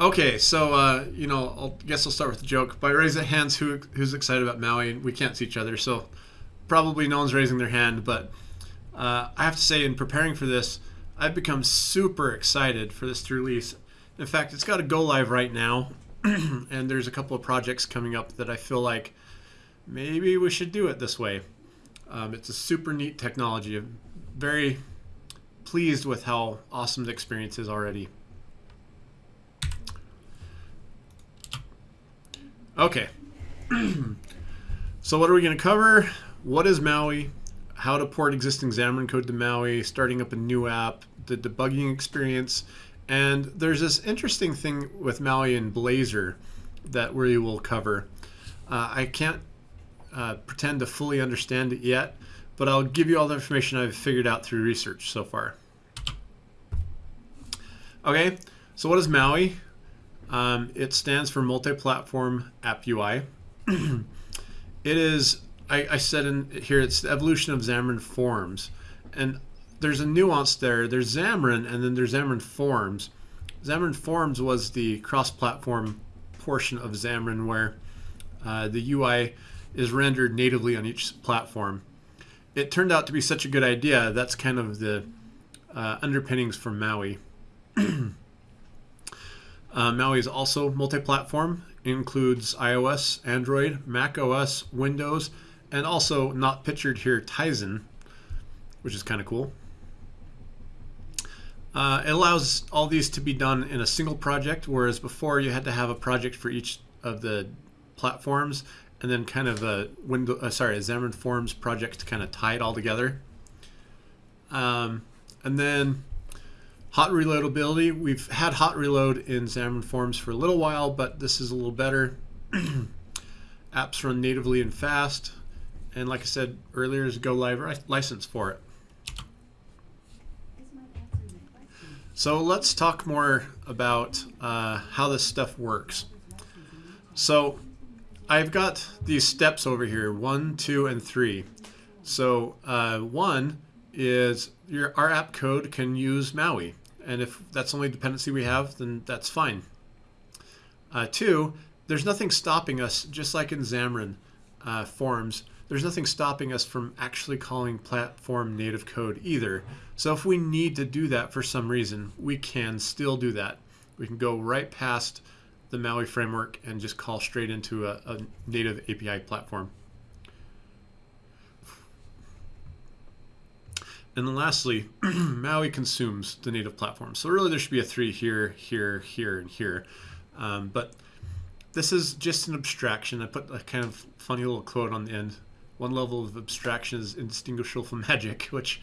Okay, so uh, you know, I guess I'll start with a joke. By raise of hands, who who's excited about Maui? We can't see each other, so probably no one's raising their hand. But uh, I have to say, in preparing for this, I've become super excited for this to release. In fact, it's got to go live right now, and there's a couple of projects coming up that I feel like maybe we should do it this way. Um, it's a super neat technology. I'm very pleased with how awesome the experience is already. Okay. so what are we going to cover? What is Maui? How to port existing Xamarin code to Maui, starting up a new app, the debugging experience, and there's this interesting thing with Maui and Blazor that we will cover. Uh, I can't uh, pretend to fully understand it yet, but I'll give you all the information I've figured out through research so far. Okay, so what is Maui? Um, it stands for Multi-Platform App UI. it is, I, I, said in here, it's the evolution of Xamarin Forms. And there's a nuance there. There's Xamarin, and then there's Xamarin Forms. Xamarin Forms was the cross-platform portion of Xamarin where uh, the UI is rendered natively on each platform. It turned out to be such a good idea. That's kind of the uh, underpinnings for Maui. Uh, Maui is also multi-platform, includes iOS, Android, Mac OS, Windows, and also not pictured here Tizen, which is kind of cool. Uh, it allows all these to be done in a single project, whereas before you had to have a project for each of the platforms, and then kind of a window, uh, sorry, a Xamarin Forms project to kind of tie it all together. Um, and then Hot reloadability, we've had hot reload in Xamarin Forms for a little while, but this is a little better. Apps run natively and fast. And like I said earlier, is Go Live license for it. So let's talk more about uh, how this stuff works. So I've got these steps over here, one, two, and three. So uh, one is your, our app code can use Maui. And if that's the only dependency we have, then that's fine. Uh, two, there's nothing stopping us, just like in Xamarin uh, Forms, there's nothing stopping us from actually calling platform native code either. So if we need to do that for some reason, we can still do that. We can go right past the Maui framework and just call straight into a, a native API platform. And then lastly, Maui consumes the native platform. So really there should be a three here, here, here, and here. Um, but this is just an abstraction. I put a kind of funny little quote on the end. One level of abstraction is indistinguishable from magic, which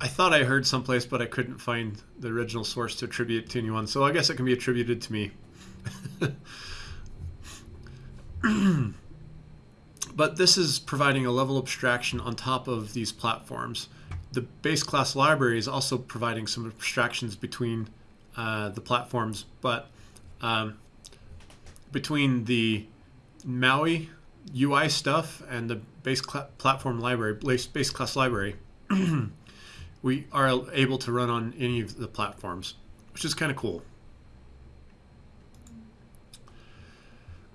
I thought I heard someplace, but I couldn't find the original source to attribute to anyone. So I guess it can be attributed to me. but this is providing a level of abstraction on top of these platforms the base class library is also providing some abstractions between uh, the platforms, but um, between the Maui UI stuff and the base platform library, base, base class library, we are able to run on any of the platforms, which is kind of cool.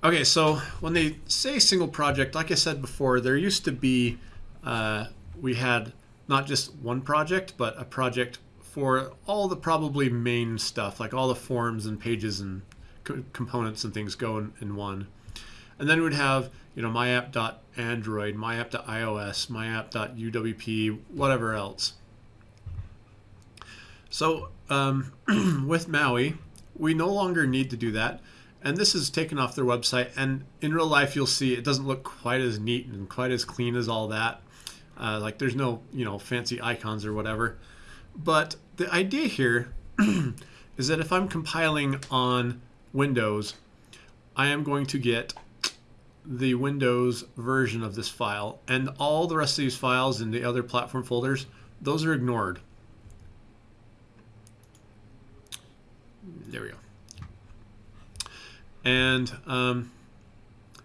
Okay, so when they say single project, like I said before, there used to be, uh, we had not just one project, but a project for all the probably main stuff, like all the forms and pages and co components and things go in, in, one. And then we'd have, you know, myapp.android, myapp.ios, myapp.uwp, whatever else. So um, with Maui, we no longer need to do that. And this is taken off their website. And in real life, you'll see it doesn't look quite as neat and quite as clean as all that. Uh, like there's no, you know, fancy icons or whatever. But the idea here is that if I'm compiling on Windows, I am going to get the Windows version of this file and all the rest of these files in the other platform folders, those are ignored. There we go. And um,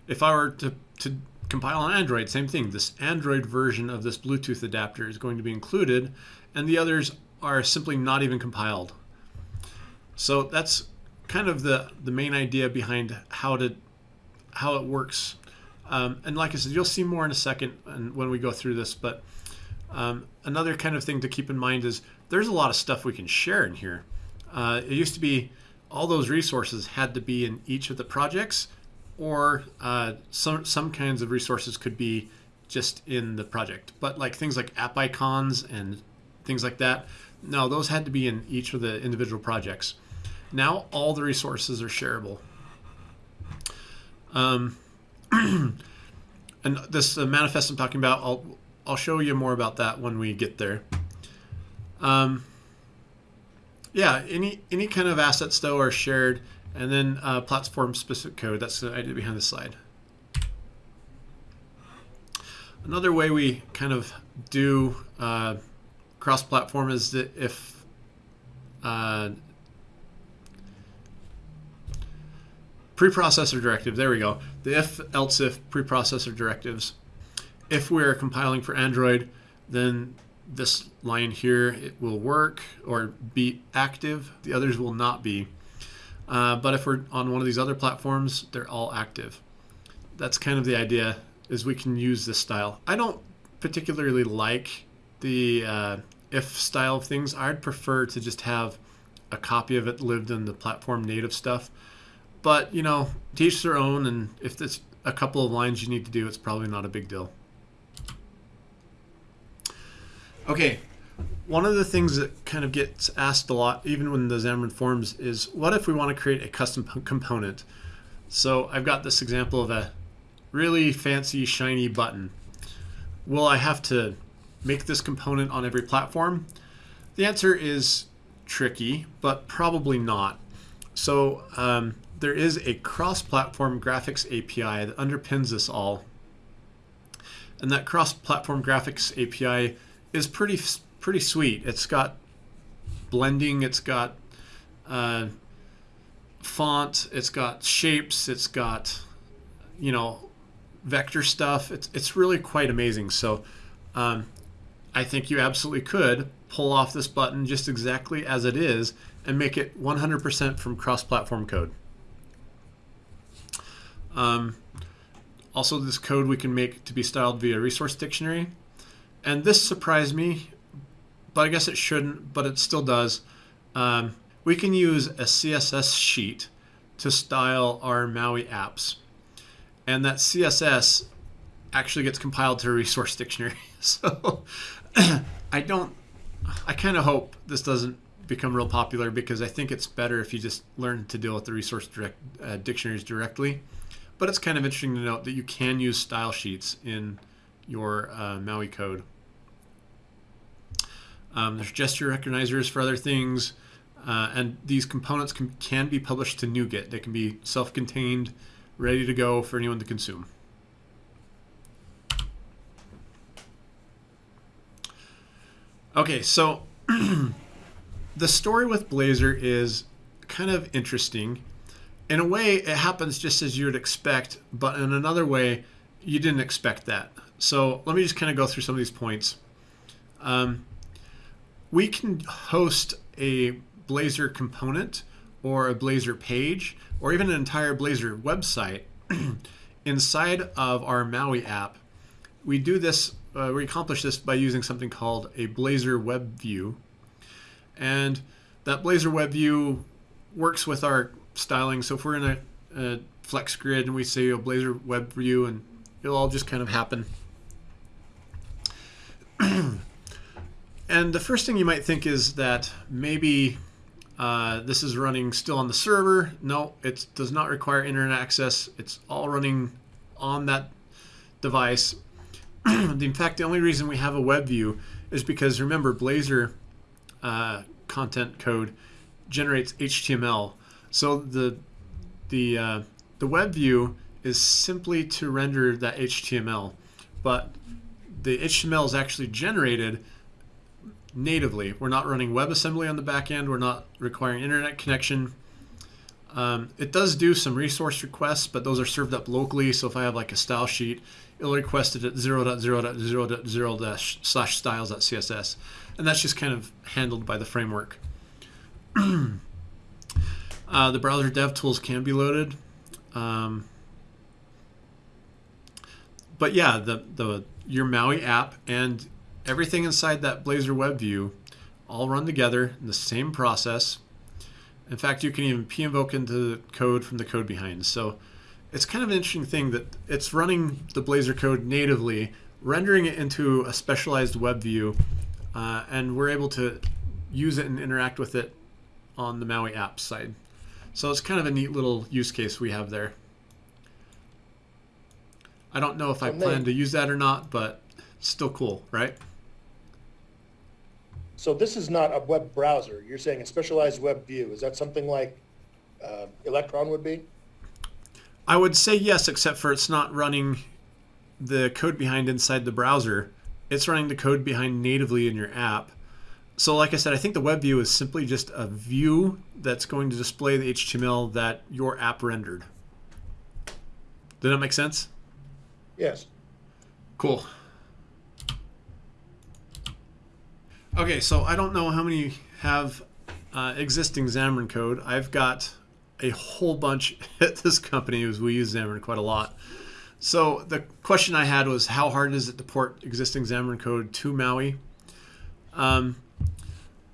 if I were to, to compile on Android, same thing. This Android version of this Bluetooth adapter is going to be included, and the others are simply not even compiled. So that's kind of the the main idea behind how to how it works. Um, and like I said, you'll see more in a second and when we go through this. But um, another kind of thing to keep in mind is there's a lot of stuff we can share in here. Uh, it used to be all those resources had to be in each of the projects, or uh, some some kinds of resources could be just in the project. But like things like app icons and things like that, no, those had to be in each of the individual projects. Now all the resources are shareable. Um, and this uh, manifest I'm talking about, I'll I'll show you more about that when we get there. Um, yeah, any any kind of assets though are shared, and then uh, platform specific code. That's the idea behind the slide. Another way we kind of do uh, cross-platform is that if uh, preprocessor directive, there we go, the if else if preprocessor directives. If we're compiling for Android, then this line here it will work or be active. The others will not be. Uh, but if we're on one of these other platforms, they're all active. That's kind of the idea is we can use this style. I don't particularly like the uh, if style of things. I'd prefer to just have a copy of it lived in the platform native stuff. But, you know, teach their own, and if it's a couple of lines you need to do, it's probably not a big deal. Okay, one of the things that kind of gets asked a lot, even when the Xamarin Forms, is what if we want to create a custom component? So I've got this example of a really fancy, shiny button. Will I have to make this component on every platform? The answer is tricky, but probably not. So um, there is a cross-platform graphics API that underpins this all. And that cross-platform graphics API is pretty pretty sweet. It's got blending, it's got uh, font, it's got shapes, it's got you know vector stuff. It's it's really quite amazing. So um, I think you absolutely could pull off this button just exactly as it is and make it 100% from cross-platform code. Um, also, this code we can make to be styled via resource dictionary. And this surprised me, but I guess it shouldn't, but it still does. Um, we can use a CSS sheet to style our Maui apps. And that CSS actually gets compiled to a resource dictionary. so I don't, I kind of hope this doesn't become real popular because I think it's better if you just learn to deal with the resource direct, uh, dictionaries directly. But it's kind of interesting to note that you can use style sheets in your uh, Maui code. Um, there's gesture recognizers for other things, uh, and these components can, can be published to NuGet. They can be self-contained, ready to go for anyone to consume. Okay, so the story with Blazor is kind of interesting. In a way, it happens just as you would expect, but in another way, you didn't expect that. So let me just kind of go through some of these points. Um, we can host a Blazor component or a Blazor page or even an entire Blazor website inside of our Maui app. We do this, uh, we accomplish this by using something called a Blazor Web View. And that Blazor Web View works with our styling. So if we're in a, a flex grid and we say a Blazor Web View and it'll all just kind of happen. And the first thing you might think is that maybe uh, this is running still on the server. No, it does not require internet access. It's all running on that device. in fact, the only reason we have a web view is because remember, Blazor uh, content code generates HTML. So the the uh, the web view is simply to render that HTML, but the HTML is actually generated natively. We're not running WebAssembly on the back end. We're not requiring internet connection. Um, it does do some resource requests, but those are served up locally. So if I have like a style sheet, it'll request it at 0.0.0.0 slash styles.css. And that's just kind of handled by the framework. Uh, the browser dev tools can be loaded. Um, but yeah, the, the your Maui app and everything inside that Blazor web view all run together in the same process. In fact, you can even p-invoke into the code from the code behind. So it's kind of an interesting thing that it's running the Blazor code natively, rendering it into a specialized web view, uh, and we're able to use it and interact with it on the Maui app side. So it's kind of a neat little use case we have there. I don't know if I plan to use that or not, but still cool, right? So this is not a web browser. You're saying a specialized web view. Is that something like uh, Electron would be? I would say yes, except for it's not running the code behind inside the browser. It's running the code behind natively in your app. So like I said, I think the web view is simply just a view that's going to display the HTML that your app rendered. Did that make sense? Yes. Cool. Okay, so I don't know how many have uh, existing Xamarin code. I've got a whole bunch at this company as we use Xamarin quite a lot. So the question I had was how hard is it to port existing Xamarin code to Maui? Um,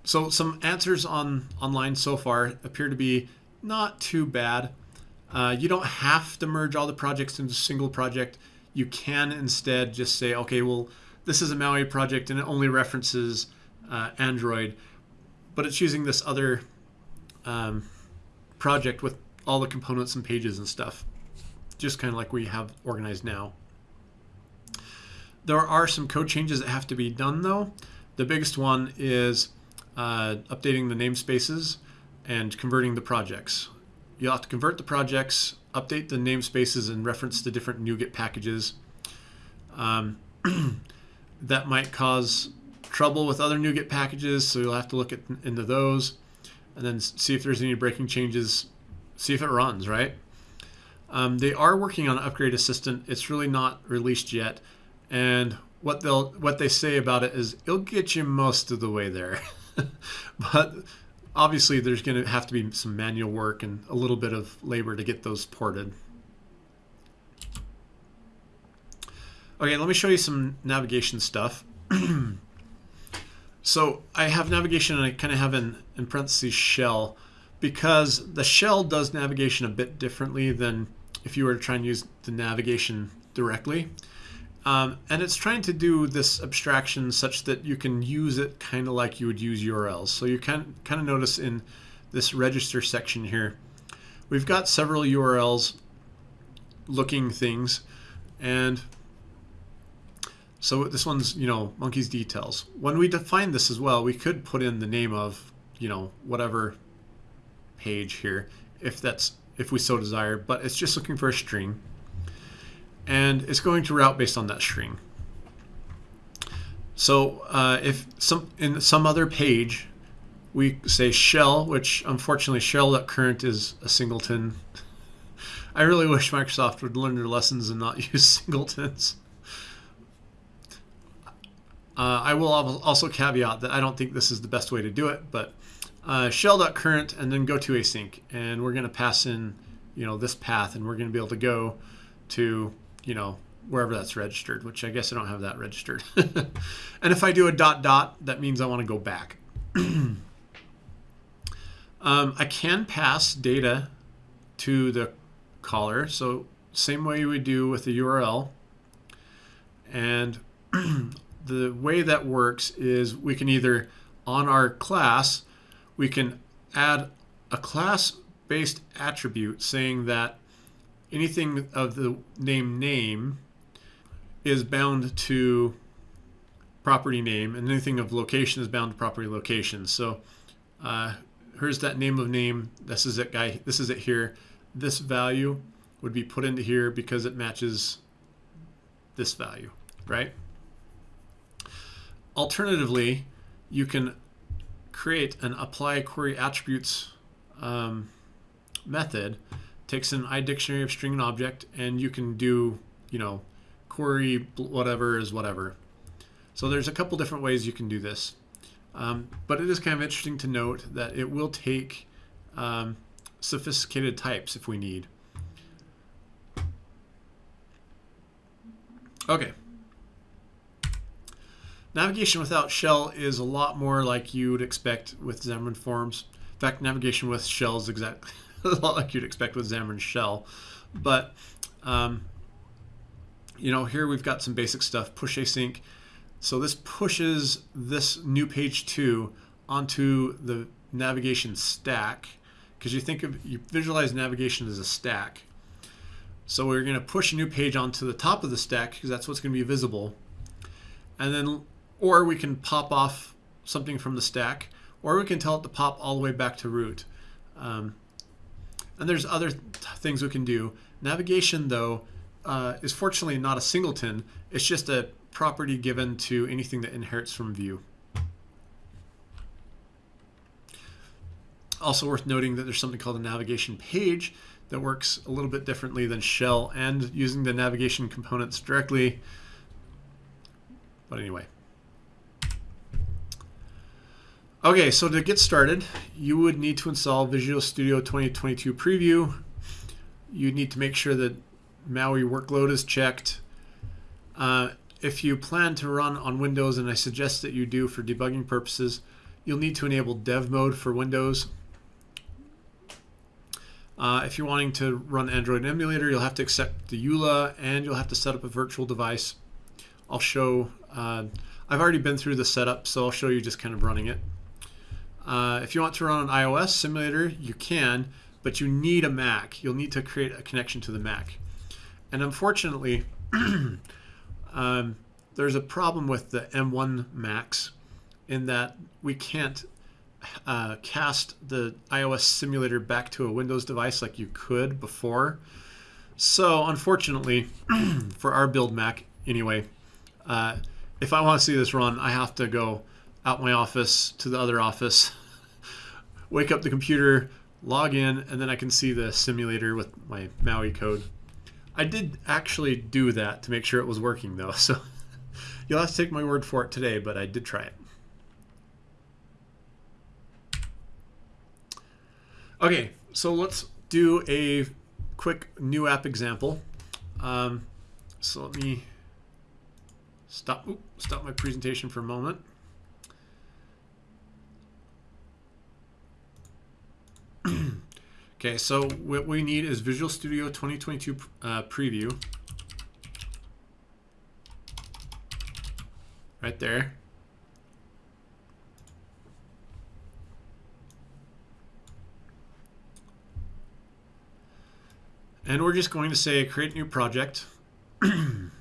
so some answers on online so far appear to be not too bad. Uh, you don't have to merge all the projects into a single project. You can instead just say, okay, well, this is a Maui project and it only references uh, Android, but it's using this other um, project with all the components and pages and stuff, just kind of like we have organized now. There are some code changes that have to be done though. The biggest one is uh, updating the namespaces and converting the projects. You'll have to convert the projects, update the namespaces, and reference the different NuGet packages. Um, that might cause trouble with other NuGet packages, so you'll have to look at, into those and then see if there's any breaking changes, see if it runs, right? Um, they are working on Upgrade Assistant. It's really not released yet, and what they'll what they say about it is it'll get you most of the way there. but obviously there's going to have to be some manual work and a little bit of labor to get those ported. Okay, let me show you some navigation stuff. so I have navigation and I kind of have an in parentheses shell because the shell does navigation a bit differently than if you were to try and use the navigation directly. Um, and it's trying to do this abstraction such that you can use it kind of like you would use URLs. So you can kind of notice in this register section here, we've got several URLs looking things. And so this one's, you know, monkey's details. When we define this as well, we could put in the name of, you know, whatever page here, if that's, if we so desire, but it's just looking for a string and it's going to route based on that string. So uh, if some in some other page we say shell, which unfortunately shell.current is a singleton. I really wish Microsoft would learn their lessons and not use singletons. Uh, I will also caveat that I don't think this is the best way to do it, but uh, shell.current and then go to async, and we're going to pass in, you know, this path, and we're going to be able to go to you know, wherever that's registered, which I guess I don't have that registered. and if I do a dot dot, that means I want to go back. um, I can pass data to the caller. So same way we do with the URL. And the way that works is we can either, on our class, we can add a class-based attribute saying that anything of the name name is bound to property name and anything of location is bound to property location. So uh, here's that name of name. This is it guy. This is it here. This value would be put into here because it matches this value, right? Alternatively, you can create an apply query attributes um, method takes an iDictionary of string and object, and you can do, you know, query whatever is whatever. So there's a couple different ways you can do this. Um, but it is kind of interesting to note that it will take um, sophisticated types if we need. Okay. Navigation without shell is a lot more like you would expect with Xamarin Forms. In fact, navigation with shell is exactly a lot like you'd expect with Xamarin Shell. But, um, you know, here we've got some basic stuff, push async. So this pushes this new page 2 onto the navigation stack because you think of, you visualize navigation as a stack. So we're going to push a new page onto the top of the stack because that's what's going to be visible. And then, or we can pop off something from the stack, or we can tell it to pop all the way back to root. Um, and there's other th things we can do. Navigation, though, uh, is fortunately not a singleton. It's just a property given to anything that inherits from view. Also worth noting that there's something called a navigation page that works a little bit differently than shell and using the navigation components directly. But anyway. Okay, so to get started, you would need to install Visual Studio 2022 Preview. You need to make sure that MAUI workload is checked. Uh, if you plan to run on Windows, and I suggest that you do for debugging purposes, you'll need to enable dev mode for Windows. Uh, if you're wanting to run Android emulator, you'll have to accept the EULA and you'll have to set up a virtual device. I'll show, uh, I've already been through the setup, so I'll show you just kind of running it. Uh, if you want to run an iOS simulator, you can, but you need a Mac. You'll need to create a connection to the Mac. And unfortunately, um, there's a problem with the M1 Macs in that we can't uh, cast the iOS simulator back to a Windows device like you could before. So unfortunately, for our build Mac anyway, uh, if I want to see this run, I have to go out my office to the other office, wake up the computer, log in, and then I can see the simulator with my MAUI code. I did actually do that to make sure it was working though, so you'll have to take my word for it today, but I did try it. Okay, so let's do a quick new app example. Um, so let me stop, oops, stop my presentation for a moment. Okay, so what we need is Visual Studio 2022 uh, preview. Right there. And we're just going to say create new project. I'm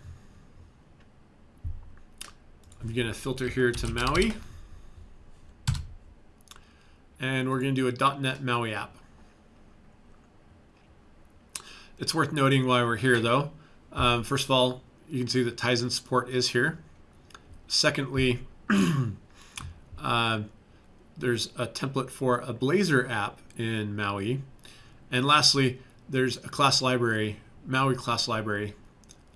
going to filter here to Maui. And we're going to do a .NET Maui app. It's worth noting why we're here though. Um, first of all, you can see that Tizen support is here. Secondly, uh, there's a template for a Blazor app in Maui. And lastly, there's a class library, Maui class library,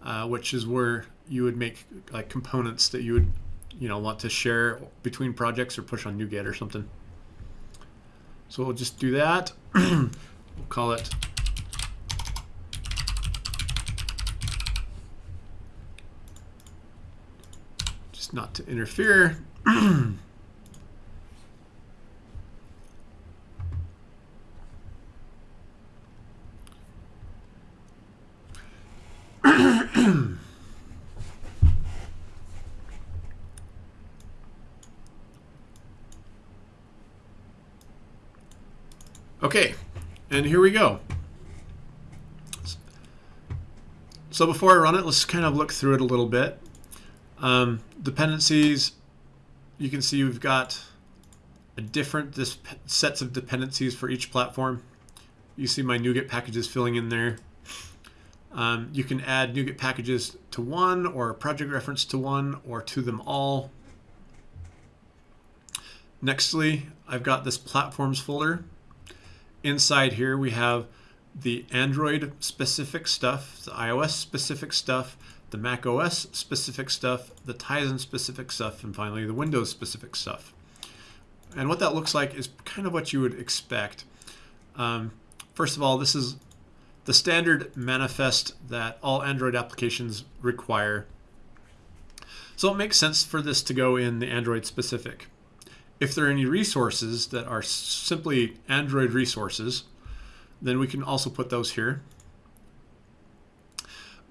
uh, which is where you would make like components that you would, you know, want to share between projects or push on NuGet or something. So we'll just do that. we'll call it not to interfere. Okay, and here we go. So before I run it, let's kind of look through it a little bit. Um, dependencies, you can see we've got a different sets of dependencies for each platform. You see my NuGet packages filling in there. Um, you can add NuGet packages to one or a project reference to one or to them all. Nextly, I've got this platforms folder. Inside here we have the Android specific stuff, the iOS specific stuff, the Mac OS specific stuff, the Tizen specific stuff, and finally the Windows specific stuff. And what that looks like is kind of what you would expect. Um, first of all, this is the standard manifest that all Android applications require. So it makes sense for this to go in the Android specific. If there are any resources that are simply Android resources, then we can also put those here.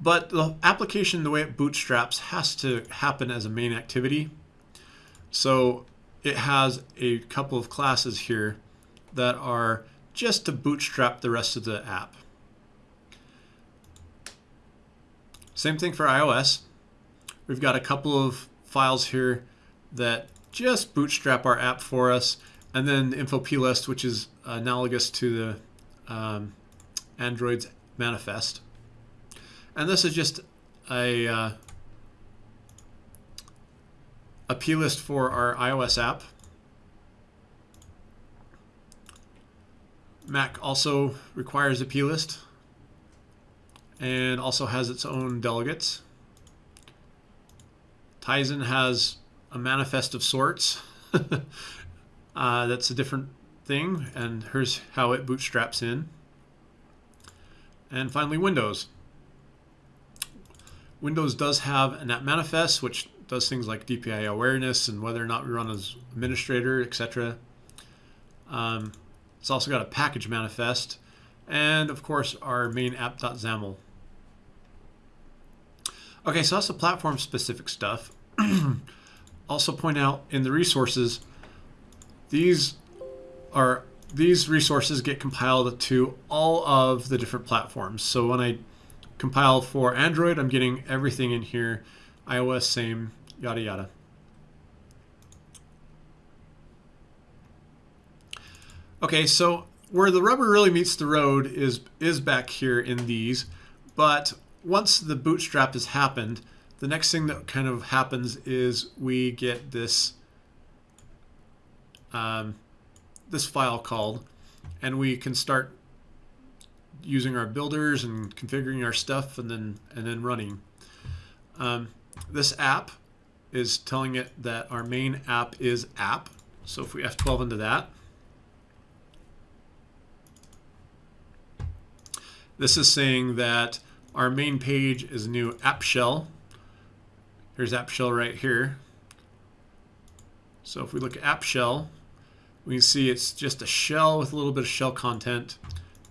But the application, the way it bootstraps, has to happen as a main activity. So it has a couple of classes here that are just to bootstrap the rest of the app. Same thing for iOS. We've got a couple of files here that just bootstrap our app for us. And then the info plist, which is analogous to the um, Android's manifest. And this is just a, uh, a plist for our iOS app. Mac also requires a plist and also has its own delegates. Tizen has a manifest of sorts. uh, that's a different thing, and here's how it bootstraps in. And finally, Windows. Windows does have an app manifest, which does things like DPI awareness and whether or not we run as administrator, etc. Um, it's also got a package manifest, and of course our main app.xaml. Okay, so that's the platform specific stuff. also point out in the resources, these are these resources get compiled to all of the different platforms. So when I compile for Android, I'm getting everything in here. iOS, same, yada yada. Okay, so where the rubber really meets the road is is back here in these, but once the bootstrap has happened, the next thing that kind of happens is we get this um, this file called, and we can start using our builders and configuring our stuff, and then and then running. Um, this app is telling it that our main app is app. So if we F12 into that, this is saying that our main page is new app shell. Here's app shell right here. So if we look at app shell, we can see it's just a shell with a little bit of shell content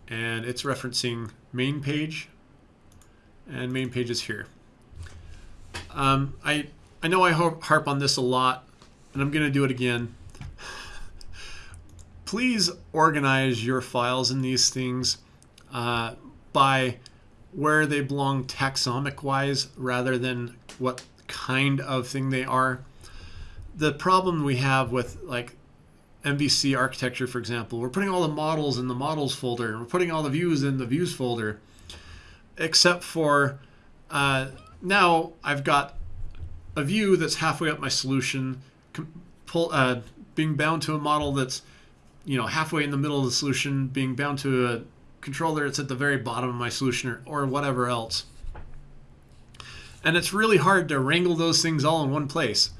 and it's referencing main page and main page is here. Um, I, I know I harp on this a lot and I'm going to do it again. Please organize your files in these things uh, by where they belong taxonomic wise rather than what kind of thing they are. The problem we have with like MVC architecture, for example, we're putting all the models in the models folder, and we're putting all the views in the views folder, except for uh, now I've got a view that's halfway up my solution, pull, uh, being bound to a model that's you know halfway in the middle of the solution, being bound to a controller that's at the very bottom of my solution or, or whatever else. And it's really hard to wrangle those things all in one place.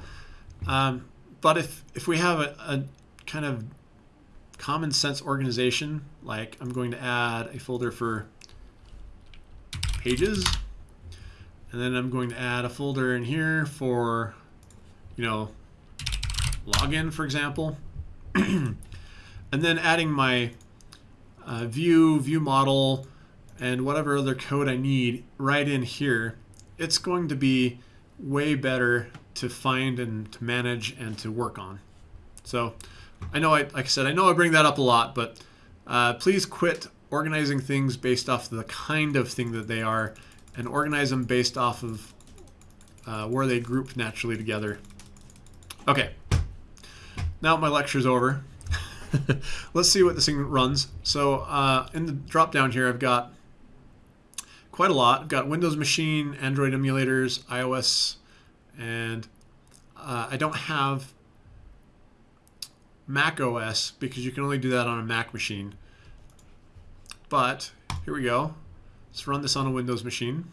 Um, but if, if we have a, a kind of common sense organization, like I'm going to add a folder for pages, and then I'm going to add a folder in here for, you know, login, for example. and then adding my uh, view, view model, and whatever other code I need right in here, it's going to be way better to find and to manage and to work on. So I know, I, like I said, I know I bring that up a lot, but uh, please quit organizing things based off the kind of thing that they are and organize them based off of uh, where they group naturally together. Okay, now my lecture's over. Let's see what this thing runs. So uh, in the drop down here, I've got quite a lot. I've got Windows machine, Android emulators, iOS, and uh, I don't have Mac OS because you can only do that on a Mac machine. But here we go. Let's run this on a Windows machine.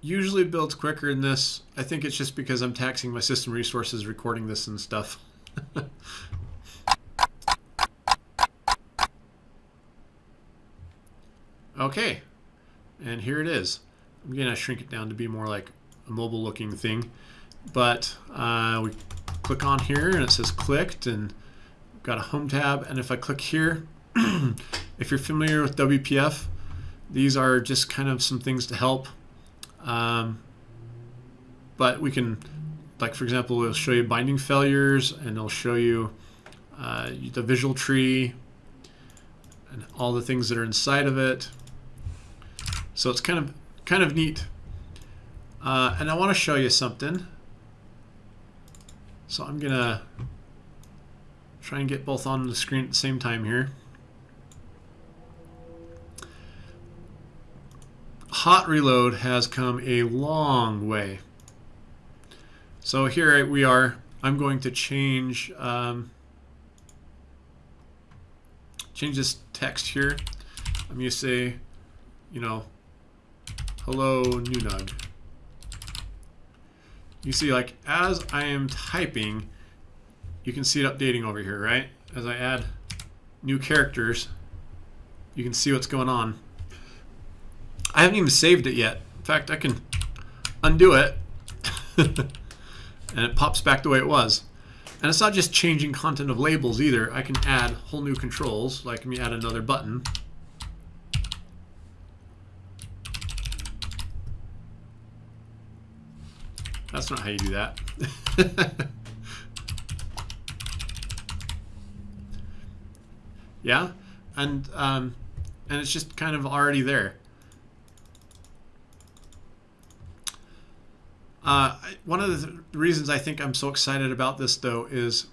Usually builds quicker than this. I think it's just because I'm taxing my system resources recording this and stuff. okay, and here it is. I'm gonna shrink it down to be more like a mobile looking thing. But uh, we click on here and it says clicked and got a home tab. And if I click here, if you're familiar with WPF, these are just kind of some things to help. Um, but we can, like for example, it'll show you binding failures and it'll show you uh, the visual tree and all the things that are inside of it. So it's kind of kind of neat. Uh, and I want to show you something. So I'm gonna try and get both on the screen at the same time here. Hot Reload has come a long way. So here we are. I'm going to change um, change this text here. I'm going to say, you know, hello Nunug. You see, like, as I am typing, you can see it updating over here, right? As I add new characters, you can see what's going on. I haven't even saved it yet. In fact, I can undo it, and it pops back the way it was. And it's not just changing content of labels either. I can add whole new controls, like let me add another button. That's not how you do that. yeah, and um, and it's just kind of already there. Uh, one of the reasons I think I'm so excited about this, though, is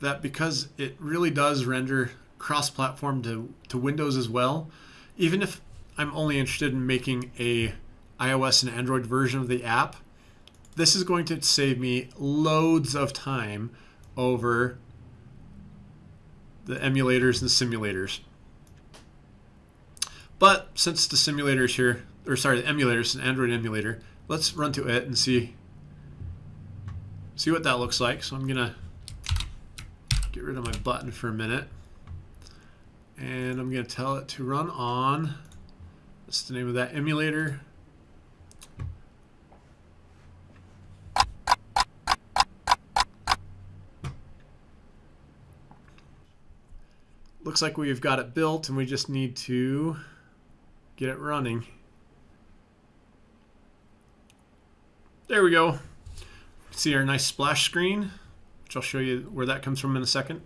that because it really does render cross-platform to, to Windows as well, even if I'm only interested in making a iOS and Android version of the app, this is going to save me loads of time over the emulators and simulators. But since the simulators here, or sorry, the emulators, an Android emulator, let's run to it and see see what that looks like. So I'm gonna get rid of my button for a minute. And I'm gonna tell it to run on, what's the name of that emulator. Looks like we've got it built and we just need to get it running. There we go. See our nice splash screen, which I'll show you where that comes from in a second.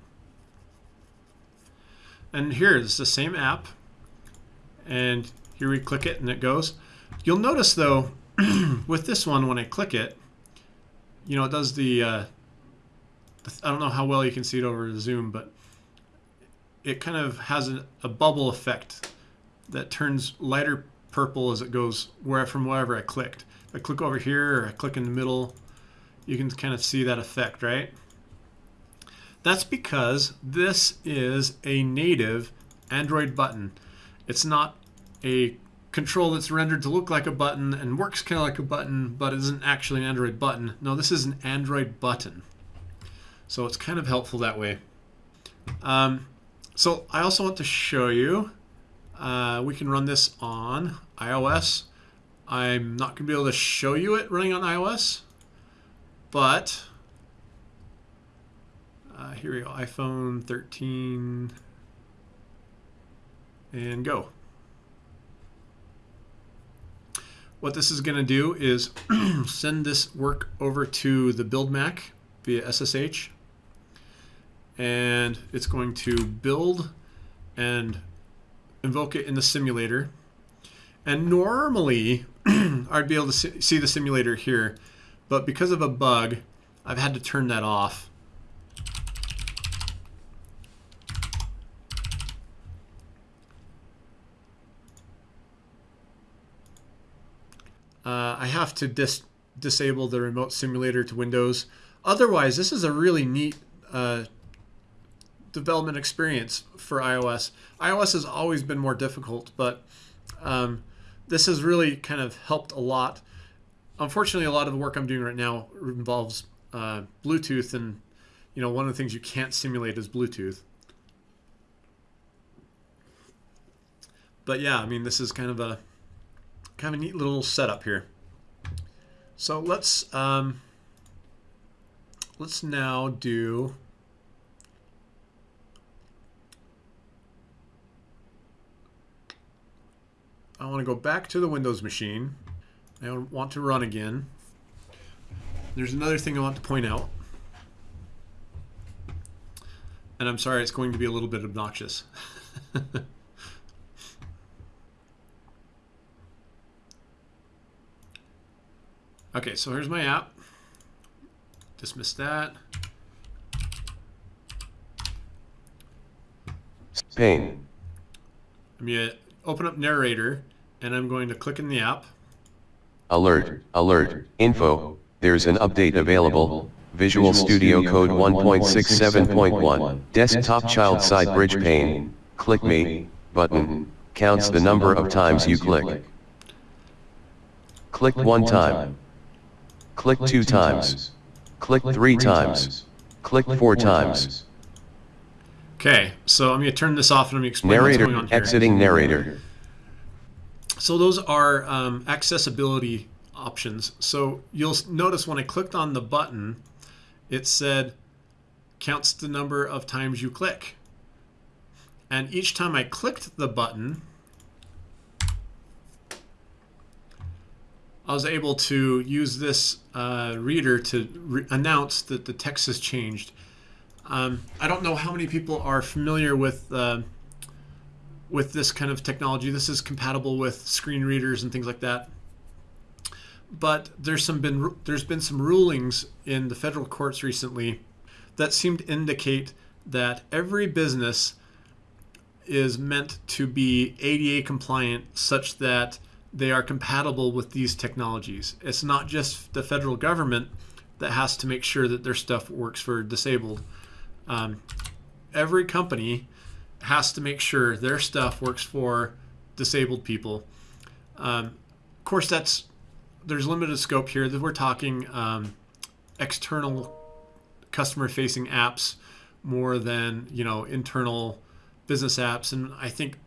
And here is the same app. And here we click it and it goes. You'll notice though, with this one, when I click it, you know, it does the, uh, I don't know how well you can see it over Zoom, but it kind of has a, a bubble effect that turns lighter purple as it goes where from wherever I clicked. If I click over here or I click in the middle, you can kind of see that effect, right? That's because this is a native Android button. It's not a control that's rendered to look like a button and works kind of like a button, but isn't actually an Android button. No, this is an Android button. So it's kind of helpful that way. Um, so I also want to show you, uh, we can run this on iOS I'm not going to be able to show you it running on iOS, but uh, here we go, iPhone 13 and go. What this is going to do is send this work over to the build Mac via SSH and it's going to build and invoke it in the simulator and normally I'd be able to see the simulator here, but because of a bug, I've had to turn that off. Uh, I have to dis disable the remote simulator to Windows. Otherwise, this is a really neat uh, development experience for iOS. iOS has always been more difficult, but um, this has really kind of helped a lot. Unfortunately, a lot of the work I'm doing right now involves uh, Bluetooth, and you know one of the things you can't simulate is Bluetooth. but yeah, I mean, this is kind of a kind of a neat little setup here. So let's um, let's now do I want to go back to the Windows machine. I want to run again. There's another thing I want to point out. And I'm sorry, it's going to be a little bit obnoxious. okay, so here's my app. Dismiss that. Pane. I'm uh, open up Narrator, and I'm going to click in the app. Alert, alert, info, there's an update available. Visual Studio Code 1.67.1, desktop child side bridge pane, click me, button, counts the number of times you click. Click one time. Click two times. Click three times. Click four times. Okay, so I'm going to turn this off and I'm going to explain what's going on Narrator, here. exiting narrator. So those are um, accessibility options. So you'll notice when I clicked on the button, it said counts the number of times you click. And each time I clicked the button, I was able to use this uh, reader to re- announce that the text has changed. Um, I don't know how many people are familiar with uh, with this kind of technology. This is compatible with screen readers and things like that. But there's some been there's been some rulings in the federal courts recently that seem to indicate that every business is meant to be ADA compliant such that they are compatible with these technologies. It's not just the federal government that has to make sure that their stuff works for disabled. Um, every company has to make sure their stuff works for disabled people. Um, of course, that's there's limited scope here. We're talking um, external customer-facing apps more than you know internal business apps, and I think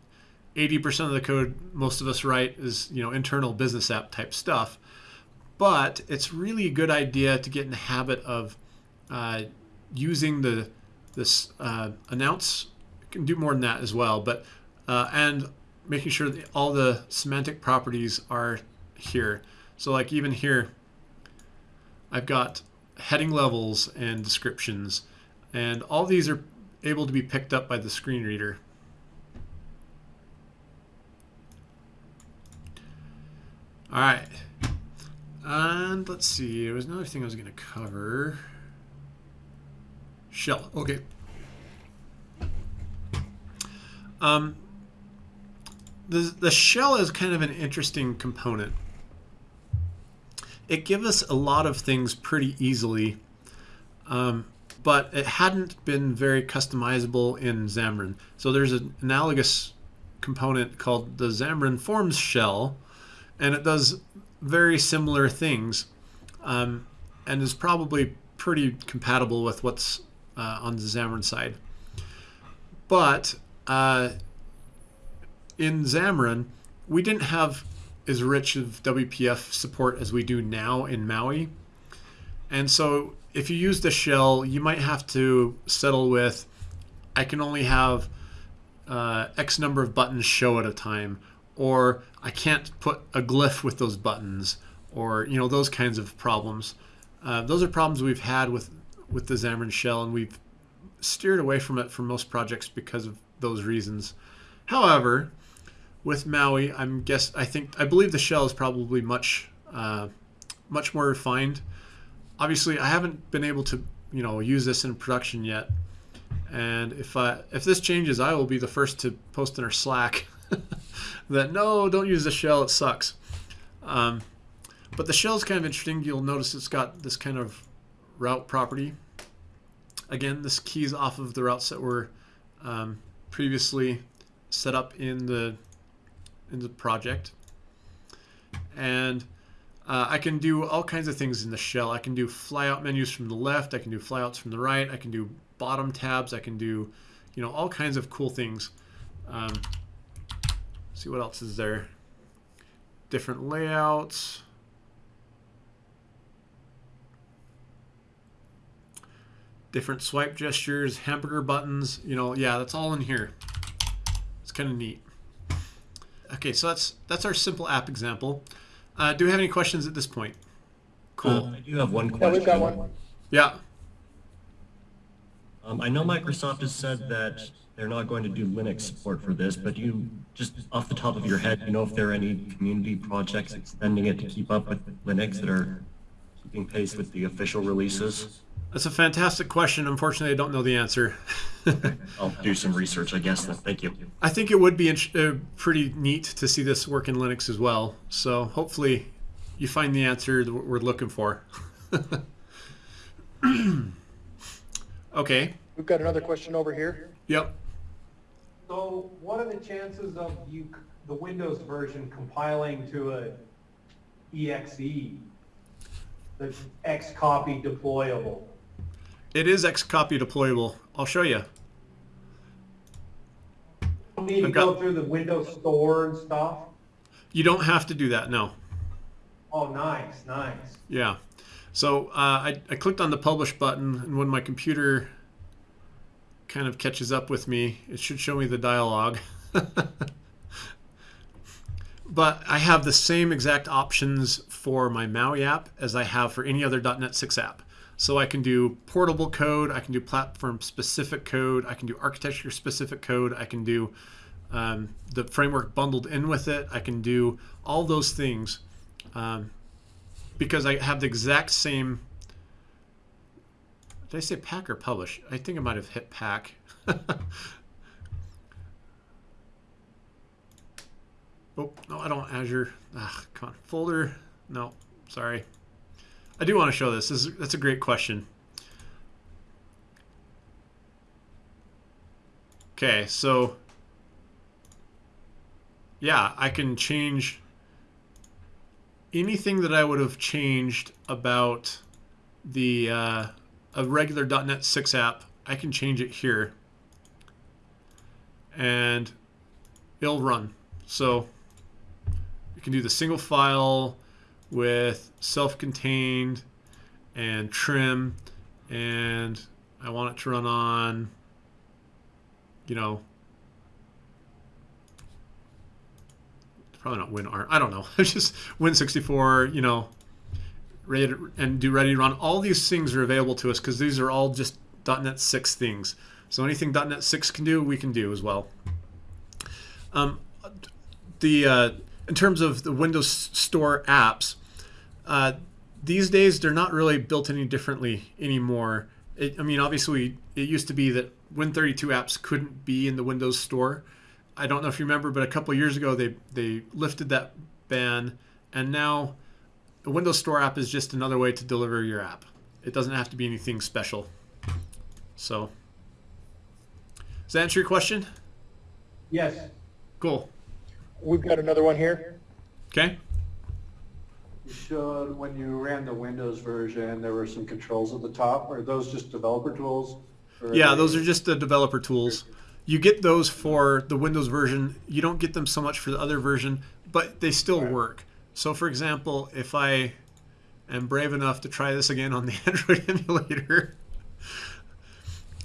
80% of the code most of us write is you know internal business app type stuff. But it's really a good idea to get in the habit of uh, using the this uh, announce can do more than that as well, but uh, and making sure that all the semantic properties are here. So like even here, I've got heading levels and descriptions, and all these are able to be picked up by the screen reader. All right, and let's see. There was another thing I was going to cover. Shell. Okay. Um, the, the shell is kind of an interesting component. It gives us a lot of things pretty easily, um, but it hadn't been very customizable in Xamarin. So there's an analogous component called the Xamarin Forms shell, and it does very similar things, um, and is probably pretty compatible with what's uh, on the Xamarin side. But uh, in Xamarin, we didn't have as rich of WPF support as we do now in Maui. And so if you use the shell, you might have to settle with I can only have uh, X number of buttons show at a time, or I can't put a glyph with those buttons, or you know those kinds of problems. Uh, those are problems we've had with with the Xamarin shell, and we've steered away from it for most projects because of those reasons. However, with Maui, I'm guess I think I believe the shell is probably much uh, much more refined. Obviously, I haven't been able to you know use this in production yet, and if I if this changes, I will be the first to post in our Slack that no, don't use the shell, it sucks. Um, but the shell is kind of interesting. You'll notice it's got this kind of route property. Again, this keys off of the routes that were um, previously set up in the in the project, and uh, I can do all kinds of things in the shell. I can do flyout menus from the left. I can do flyouts from the right. I can do bottom tabs. I can do, you know, all kinds of cool things. Um, see what else is there. Different layouts. Different swipe gestures, hamburger buttons, you know, yeah, that's all in here. It's kind of neat. Okay, so that's that's our simple app example. Uh, do we have any questions at this point? Cool. Uh, I do have one question. Yeah, question. we've got one. Yeah. Um, I know Microsoft has said that they're not going to do Linux support for this, but do you, just off the top of your head, you know if there are any community projects extending it to keep up with Linux that are keeping pace with the official releases? That's a fantastic question. Unfortunately, I don't know the answer. I'll do some research, I guess, then. Thank you. I think it would be int- uh, pretty neat to see this work in Linux as well. So hopefully you find the answer that we're looking for. okay. We've got another question over here. Yep. So what are the chances of you, the Windows version compiling to a exe, the X copy deployable? It is Xcopy deployable. I'll show you. Don't need to go through the Windows Store and stuff? You don't have to do that. No. Oh, nice, nice. Yeah. So uh, I, I clicked on the publish button, and when my computer kind of catches up with me, it should show me the dialog. but I have the same exact options for my Maui app as I have for any other .NET 6 app. So I can do portable code, I can do platform specific code, I can do architecture specific code, I can do um, the framework bundled in with it, I can do all those things. Um, because I have the exact same. Did I say pack or publish? I think I might have hit pack. oh no, I don't Azure. Ah, come on, folder. No, sorry. I do want to show this. this is, that's a great question. Okay, so yeah, I can change anything that I would have changed about the uh, a regular .NET 6 app, I can change it here, and it'll run. So you can do the single file with self-contained and trim, and I want it to run on, you know, probably not WinARM. I don't know. It's just Win64, you know, ready and do ready to run. All these things are available to us because these are all just .NET 6 things. So anything .NET 6 can do, we can do as well. Um, the uh, in terms of the Windows Store apps, uh, these days they're not really built any differently anymore. It, I mean, obviously, it used to be that Win32 apps couldn't be in the Windows Store. I don't know if you remember, but a couple years ago they they lifted that ban, and now the Windows Store app is just another way to deliver your app. It doesn't have to be anything special. So, does that answer your question? Yes, Cool. We've got another one here. Okay. Showed when you ran the Windows version, there were some controls at the top. Are those just developer tools? Yeah, those are just the developer tools. You get those for the Windows version. You don't get them so much for the other version, but they still work. So, for example, if I am brave enough to try this again on the Android emulator,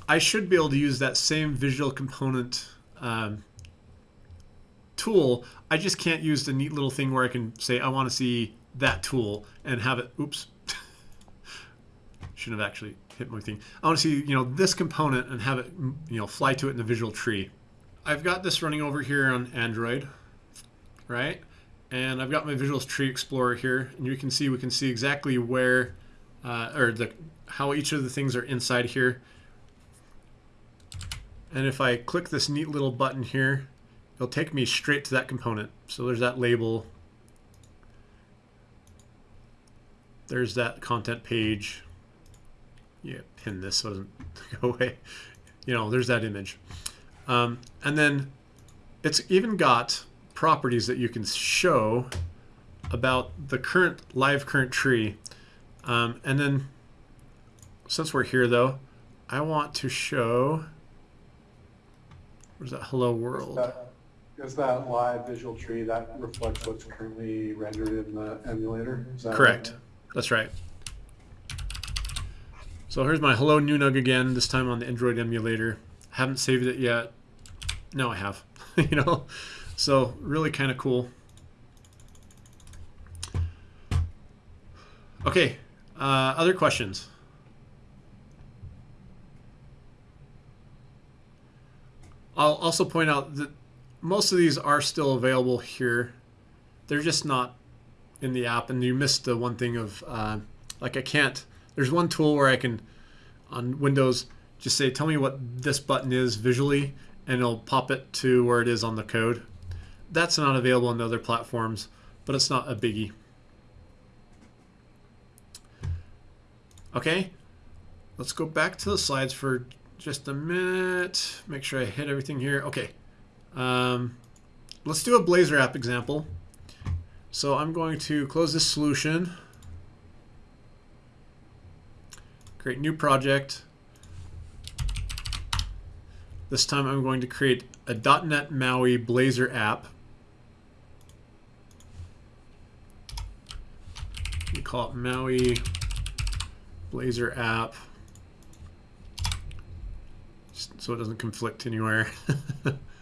I should be able to use that same visual component um, tool. I just can't use the neat little thing where I can say, I want to see that tool and have it, oops, shouldn't have actually hit my thing. I want to see, you know, this component and have it, you know, fly to it in the visual tree. I've got this running over here on Android, right? And I've got my Visual Tree Explorer here, and you can see we can see exactly where, uh, or the how each of the things are inside here. And if I click this neat little button here, it'll take me straight to that component. So there's that label. There's that content page. Yeah, pin this so it doesn't go away. You know, there's that image. Um, and then it's even got properties that you can show about the current live current tree. Um, and then since we're here though, I want to show, where's that hello world? Is that live visual tree that reflects what's currently rendered in the emulator? Is that Correct. right? That's right. So here's my Hello new Nunug again, this time on the Android emulator. Haven't saved it yet. No, I have. you know, so really kind of cool. Okay, uh, other questions? I'll also point out that most of these are still available here. They're just not in the app, and you missed the one thing of uh, like I can't. There's one tool where I can on Windows just say, "Tell me what this button is visually," and it'll pop it to where it is on the code. That's not available on the other platforms, but it's not a biggie. Okay, let's go back to the slides for just a minute. Make sure I hit everything here. Okay, um, let's do a Blazor app example. So I'm going to close this solution, create new project. This time I'm going to create a .NET MAUI Blazor app. We call it MAUI Blazor app so it doesn't conflict anywhere.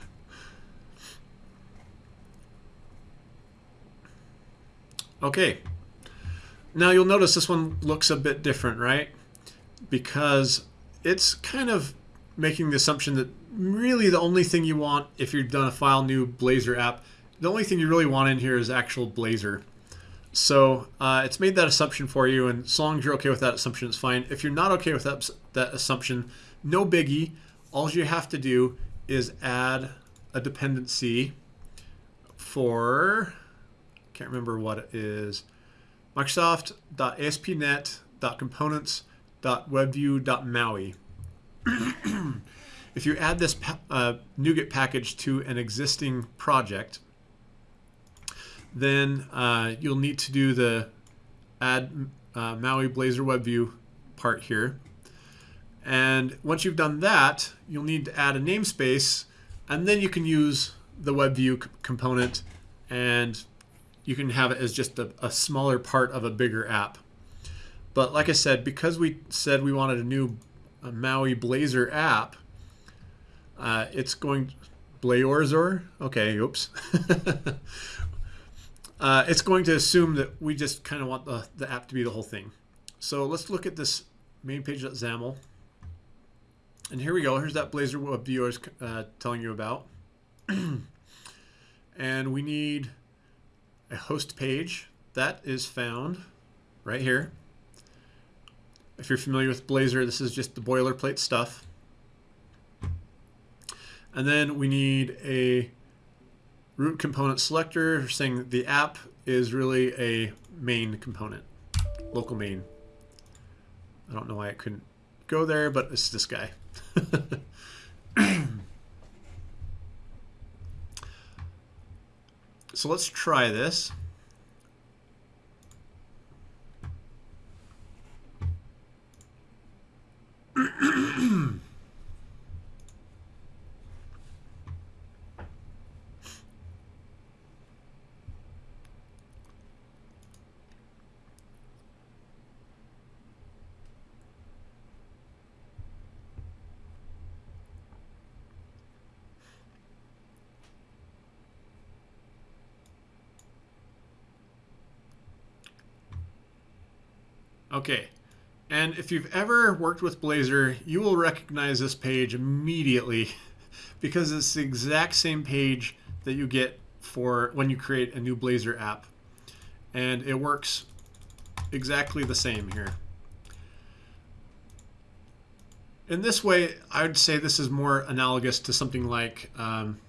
okay. Now you'll notice this one looks a bit different, right? Because it's kind of making the assumption that really the only thing you want if you've done a file new Blazor app, the only thing you really want in here is actual Blazor. So uh, it's made that assumption for you, and as long as you're okay with that assumption, it's fine. If you're not okay with that, that assumption, no biggie. All you have to do is add a dependency for, can't remember what it is, Microsoft.aspnet.components.webview.maui. if you add this uh, NuGet package to an existing project, then uh, you'll need to do the add uh, Maui Blazor WebView part here. And once you've done that, you'll need to add a namespace, and then you can use the WebView component, and you can have it as just a, a smaller part of a bigger app. But like I said, because we said we wanted a new a Maui Blazor app, uh, it's going Blazorzor. Okay, oops. uh, it's going to assume that we just kind of want the, the app to be the whole thing. So let's look at this main page.xaml. And here we go. Here's that Blazor web view I uh, telling you about. and we need a host page. That is found right here. If you're familiar with Blazor, this is just the boilerplate stuff. And then we need a root component selector saying the app is really a main component, local main. I don't know why it couldn't go there, but it's this guy. so let's try this. Okay, and if you've ever worked with Blazor, you will recognize this page immediately because it's the exact same page that you get for when you create a new Blazor app. And it works exactly the same here. In this way, I would say this is more analogous to something like um,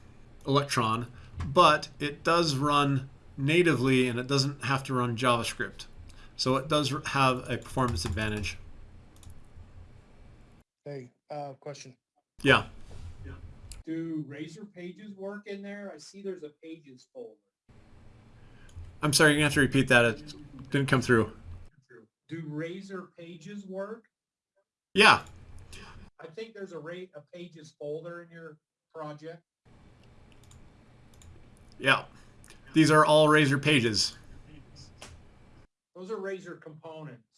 Electron, but it does run natively and it doesn't have to run JavaScript. So it does have a performance advantage. Hey, uh, question. Yeah. Do Razor pages work in there? I see there's a pages folder. I'm sorry, you're gonna have to repeat that. It didn't come through. Do Razor pages work? Yeah. I think there's a rate, a pages folder in your project. Yeah. These are all Razor pages. Those are Razor components.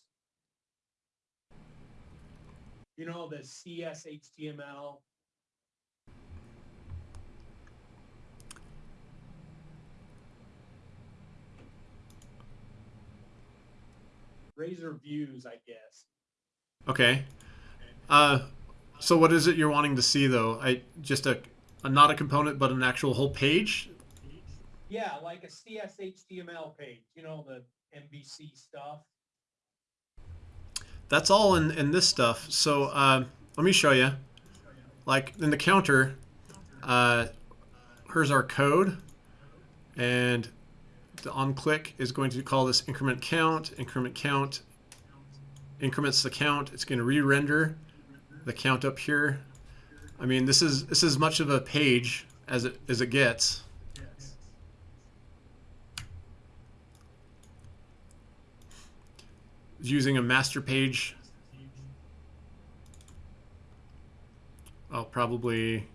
You know, the CS HTML. Razor views, I guess. Okay. Uh, so what is it you're wanting to see though? I just a, a not a component, but an actual whole page. Yeah, like a CS HTML page, you know, the MVC stuff. That's all in, in this stuff. So uh, let me show you. Like in the counter, uh, here's our code, and the on click is going to call this increment count. Increment count increments the count. It's going to re-render the count up here. I mean, this is this is much of a page as it as it gets. Using a master page. I'll probably.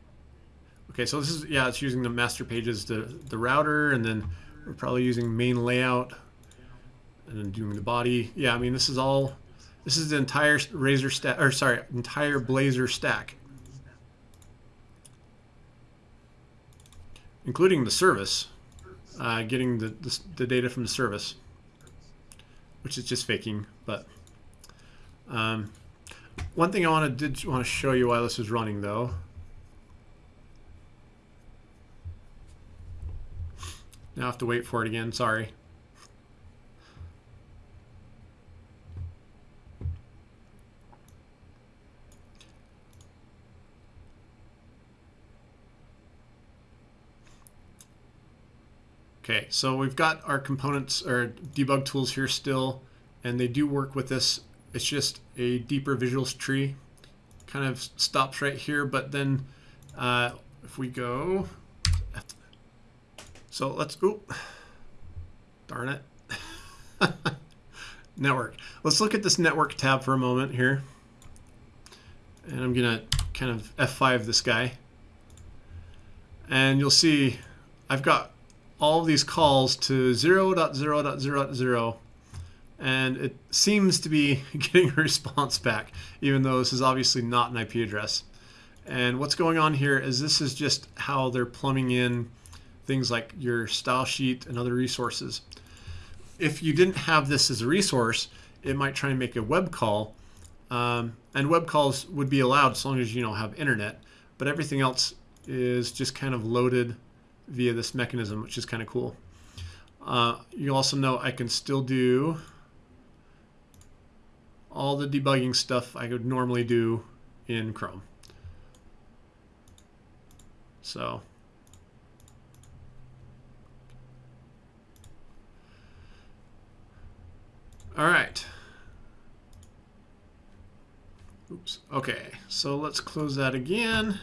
Okay, so this is yeah, it's using the master pages, the the router, and then we're probably using main layout, and then doing the body. Yeah, I mean this is all. This is the entire Razor stack, or sorry, entire Blazor stack, including the service, uh, getting the, the the data from the service, which is just faking. But um, one thing I want to did want to show you while this was running though. Now I have to wait for it again. Sorry. Okay, so we've got our components or debug tools here still, and they do work with this. It's just a deeper visuals tree. Kind of stops right here, but then uh, if we go, so let's, oh, darn it. network. Let's look at this network tab for a moment here. And I'm gonna kind of F5 this guy. And you'll see I've got all of these calls to 0.0.0.0 and it seems to be getting a response back even though this is obviously not an IP address. And what's going on here is this is just how they're plumbing in things like your style sheet and other resources. If you didn't have this as a resource it might try and make a web call um, and web calls would be allowed as long as you don't have internet but everything else is just kind of loaded via this mechanism, which is kind of cool. Uh, you also know I can still do all the debugging stuff I would normally do in Chrome. So all right. Oops. Okay, so let's close that again.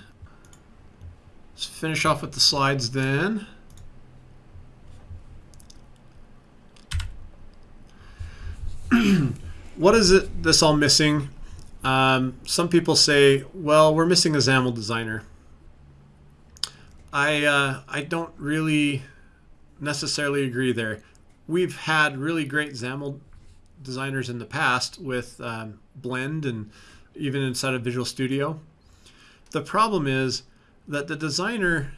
Finish off with the slides then. what is it this all missing? Um, some people say, well, we're missing a XAML designer. I, uh, I don't really necessarily agree there. We've had really great XAML designers in the past with um, Blend and even inside of Visual Studio. The problem is that the designer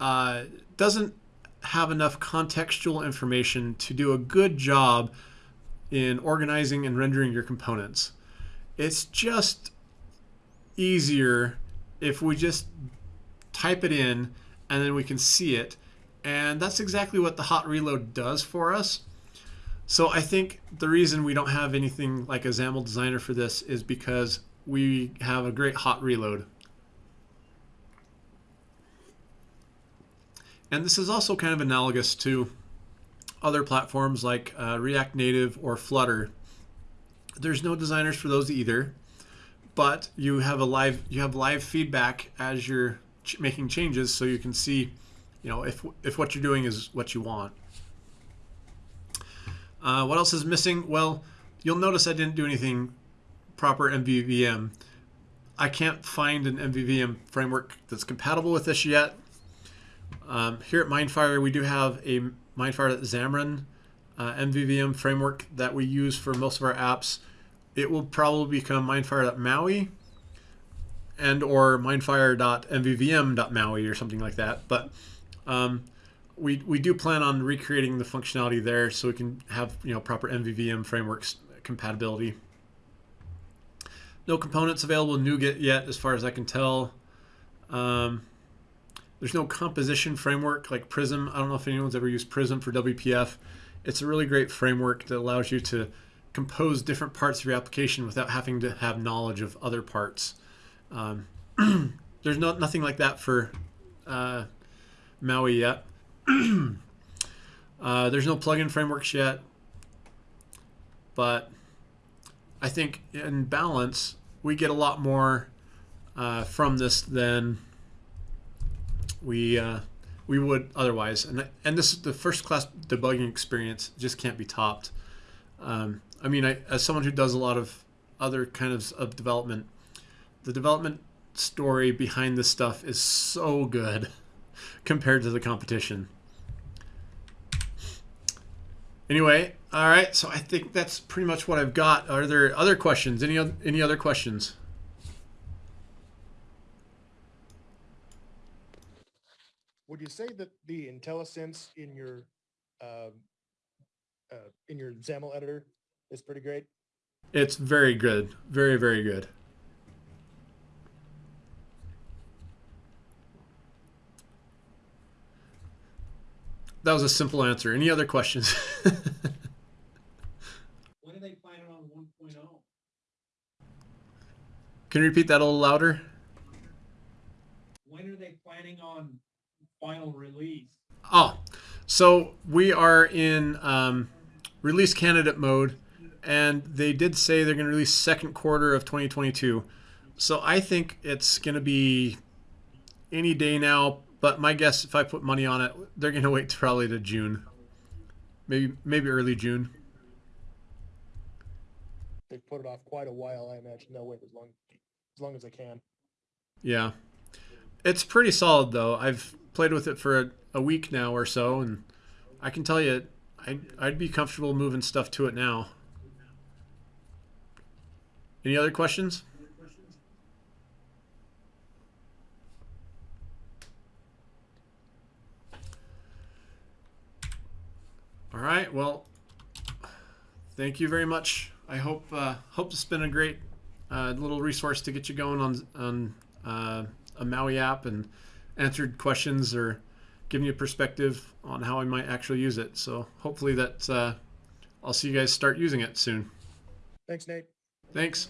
uh, doesn't have enough contextual information to do a good job in organizing and rendering your components. It's just easier if we just type it in and then we can see it. And that's exactly what the hot reload does for us. So I think the reason we don't have anything like a XAML designer for this is because we have a great hot reload. And this is also kind of analogous to other platforms like uh, React Native or Flutter. There's no designers for those either, but you have a live you have live feedback as you're ch making changes, so you can see, you know, if if what you're doing is what you want. Uh, what else is missing? Well, you'll notice I didn't do anything proper MVVM. I can't find an MVVM framework that's compatible with this yet Um, here at Mindfire, we do have a Mindfire Xamarin uh, MVVM framework that we use for most of our apps. It will probably become Mindfire.maui and or mindfire.mvvm.maui or something like that. But um, we, we do plan on recreating the functionality there so we can have you know proper MVVM frameworks compatibility. No components available in NuGet yet, as far as I can tell. Um, there's no composition framework like Prism. I don't know if anyone's ever used Prism for WPF. It's a really great framework that allows you to compose different parts of your application without having to have knowledge of other parts. Um, there's not nothing like that for uh, Maui yet. uh, there's no plugin frameworks yet, but I think in balance we get a lot more uh, from this than we uh, we would otherwise. And and this the first class debugging experience just can't be topped. Um, I mean, I, as someone who does a lot of other kind of, of development, the development story behind this stuff is so good compared to the competition. Anyway, all right. So I think that's pretty much what I've got. Are there other questions? Any any other questions? Would you say that the IntelliSense in your, um, uh, in your XAML editor is pretty great? It's very good. Very very good. That was a simple answer. Any other questions? When are they planning on one oh? Can you repeat that a little louder? When are they planning on final release? Oh, so we are in um, release candidate mode, and they did say they're going to release second quarter of 2022. So I think it's going to be any day now. But my guess, if I put money on it, they're going to wait probably to June, maybe maybe early June. They've put it off quite a while, I imagine. They'll wait as long, as long as they can. Yeah, it's pretty solid though. I've played with it for a, a week now or so, and I can tell you, I I'd be comfortable moving stuff to it now. Any other questions? All right. Well, thank you very much. I hope uh, hope has been a great uh, little resource to get you going on on uh, a Maui app and answered questions or given you a perspective on how I might actually use it. So hopefully that uh, I'll see you guys start using it soon. Thanks, Nate. Thanks.